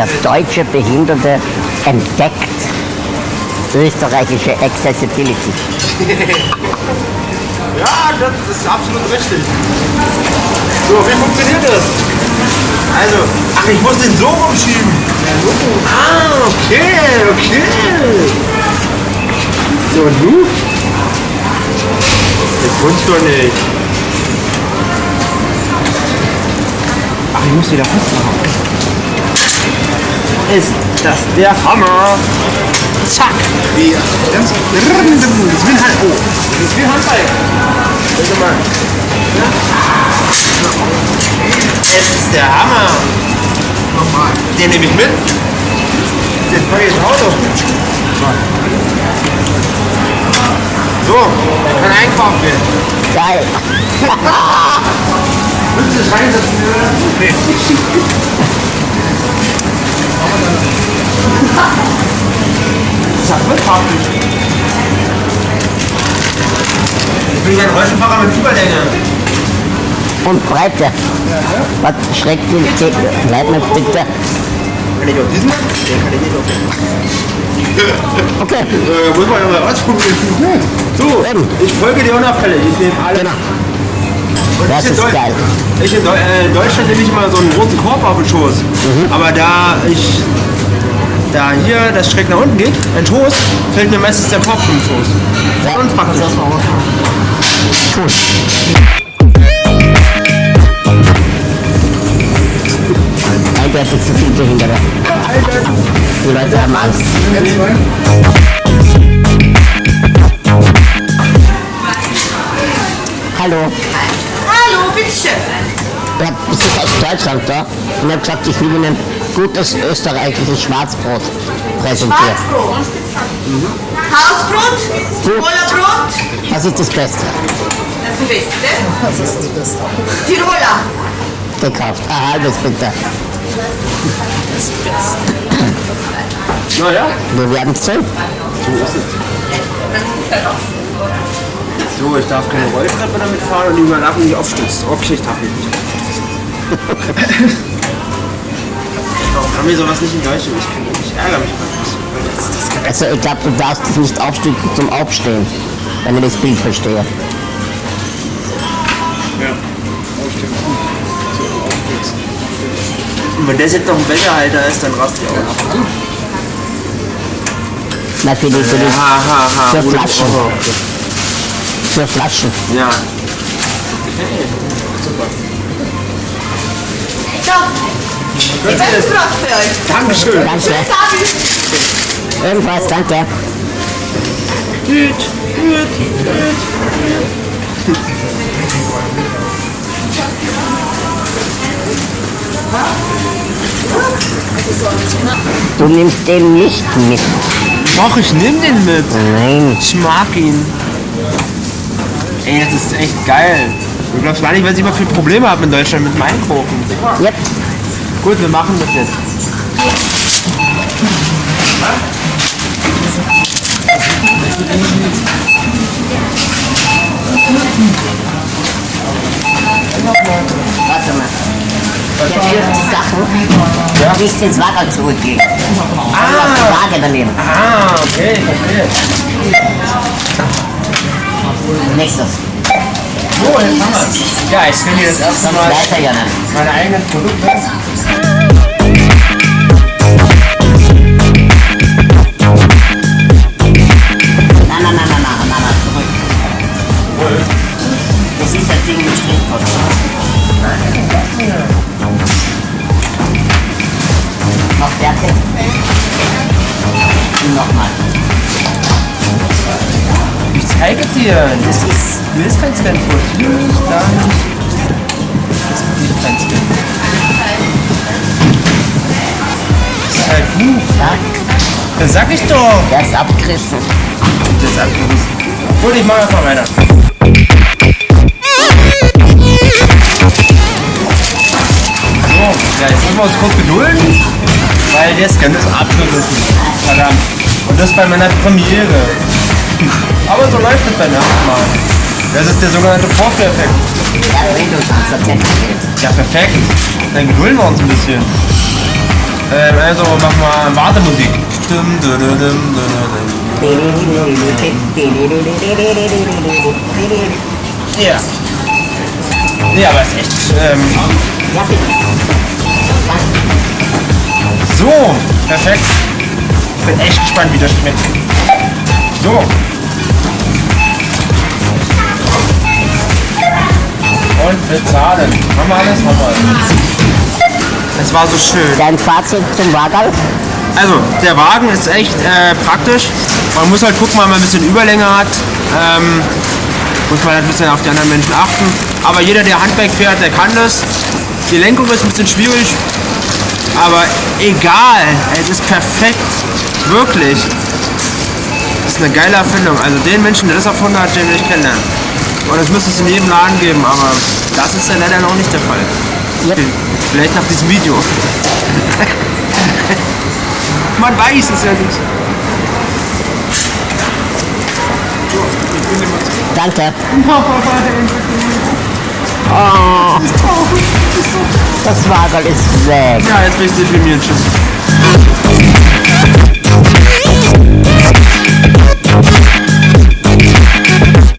Der deutsche Behinderte entdeckt österreichische Accessibility. Ja, das ist absolut richtig. So, wie funktioniert das? Also, ach, ich muss den so rumschieben. Ah, okay, okay. So, und du? Das wunsch doch nicht. Ach, ich muss wieder festmachen. Ist das der Hammer? Zack. Wie, ganz, das ein Hand. Oh, das wie ein Handball. Bitte mal. Es ist der Hammer. Nochmal. Den nehme ich mit. Den packe ich ins Auto. So, der kann einkaufen gehen. Geil. Willst du das reinsetzen? Nee. Das ist ja voll praktisch. Ich bin ja ein Rollstuhlfahrer mit Überlänge. Und Breite. Was schreckt den Leitner bitte? Kann ich auf diesen? Den kann ich nicht auf Okay. Äh, muss man ja mal ausprobieren. So, Eben. ich folge dir unauffällig. Ich nehme alle. Genau. Das ich in ist Deu- geil. Ich in Deu äh, Deutschland nehme ich immer so einen großen Korb auf den Schoß. Mhm. Aber da ich da hier das schräg nach unten geht, ein Schoß, fällt mir meistens der Korb vom Schoß. Ja. Und praktisch. Cool. Eindeutig zu viel Behinderte. Die Leute haben Angst. Hallo. Hallo, bitteschön. Ich hab Besuch aus Deutschland da und habe gesagt, ich will Ihnen gutes österreichisches Schwarzbrot präsentieren. Schwarzbrot. Hausbrot, Tirolerbrot, Was ist das Beste? das ist das Beste. Tiroler. Gekauft. Ein halbes bitte. Naja, Wir werden sehen. so, ich darf keine Rolltreppe damit fahren und die Überlappung nicht aufstützt. Okay, ich darf nicht. Warum haben wir sowas nicht in Deutschland? Ich, kann, ich ärgere mich geil. Also ich glaube, du darfst dich nicht aufstützen zum Aufstehen, wenn ich das Bild verstehe. Und wenn das jetzt noch ein Becherhalter ist, dann rast ich auch ab. Na, für die, für die. Für Flaschen. Für Flaschen. Ja. So. Ich weiß Brot für euch. Dankeschön. Danke. Schönes Abend. Ebenfalls, danke. Du nimmst den nicht mit. Doch, ich nehm den mit. Nein. Ich mag ihn. Ey, das ist echt geil. Du glaubst gar nicht, was ich immer für Probleme habe in Deutschland mit dem Einkaufen. Yep. Gut, wir machen das jetzt. Warte mal. Der wirft die Sachen nicht ins Wagen zurücklegen. Ah. Die Waage daneben. Ah, okay, verstehe. Nächstes. So, jetzt haben wir's. Ja, ich finde hier das erste Mal er meine eigenen Produkte. Nein, nein, nein, Zeige dir. Das ist, du willst kein Scanfoot. Nicht, da nicht. Das ist Scan. Das ist halt gut. Das sag ich doch. der ist abgerissen. Das ist abgerissen. Gut, ich mach einfach weiter. So, ja, jetzt müssen wir uns kurz gedulden, weil der Scan ist abgerissen. Verdammt. Und das bei meiner Premiere. Aber so läuft es beim ersten Mal. Das ist der sogenannte Vorführeffekt. Ja, Ja, perfekt. Dann gedulden wir uns ein bisschen. Ähm, also mach mal Wartemusik. Ja. Nee, aber ist echt. Ähm, Ja, so, perfekt. Ich bin echt gespannt, wie das schmeckt. So. Und bezahlen. Haben wir alles? Haben wir alles. Es war so schön. Dein Fazit zum Wagerl? Also, der Wagen ist echt äh, praktisch. Man muss halt gucken, weil man ein bisschen Überlänge hat. Ähm, muss man halt ein bisschen auf die anderen Menschen achten. Aber jeder, der Handwerk fährt, der kann das. Die Lenkung ist ein bisschen schwierig. Aber egal, es ist perfekt. Wirklich. Das ist eine geile Erfindung. Also den Menschen, der das erfunden hat, den will ich kennenlernen. Und das müsste es in jedem Laden geben, aber das ist ja leider noch nicht der Fall. Yep. Vielleicht nach diesem Video. Man weiß es ja nicht. Danke. Oh. Das Wagerl ist weg. Ja, jetzt bist du für mir. Tschüss.